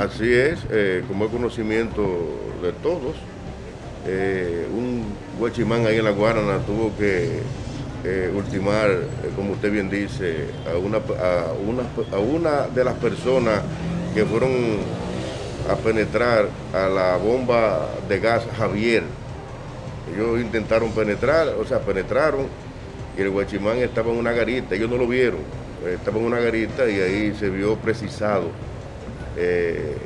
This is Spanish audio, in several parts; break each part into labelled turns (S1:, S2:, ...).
S1: Así es, eh, como es conocimiento de todos, eh, un huachimán ahí en la Guarana tuvo que eh, ultimar, como usted bien dice, a una, de las personas que fueron a penetrar a la bomba de gas Javier. Ellos intentaron penetrar, o sea, penetraron y el guachimán estaba en una garita, ellos no lo vieron, estaba en una garita y ahí se vio precisado eh,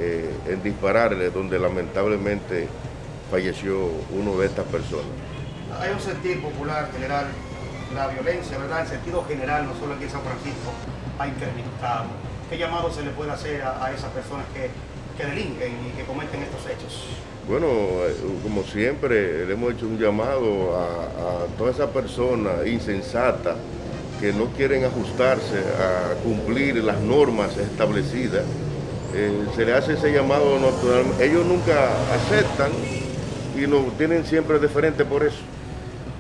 S1: eh, en dispararle, donde lamentablemente falleció uno de estas personas.
S2: Hay un sentir popular general, la violencia, ¿verdad? El sentido general, no solo aquí en San Francisco, ha incrementado. ¿Qué llamado se le puede hacer a, esas personas que, que delinquen y que cometen estos hechos?
S1: Bueno, eh, como siempre, le hemos hecho un llamado a, a todas esas personas insensatas que no quieren ajustarse a cumplir las normas establecidas eh, se le hace ese llamado natural. Ellos nunca aceptan y nos tienen siempre diferente por eso.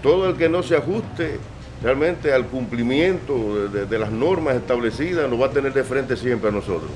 S1: Todo el que no se ajuste realmente al cumplimiento de, de las normas establecidas nos va a tener de frente siempre a nosotros.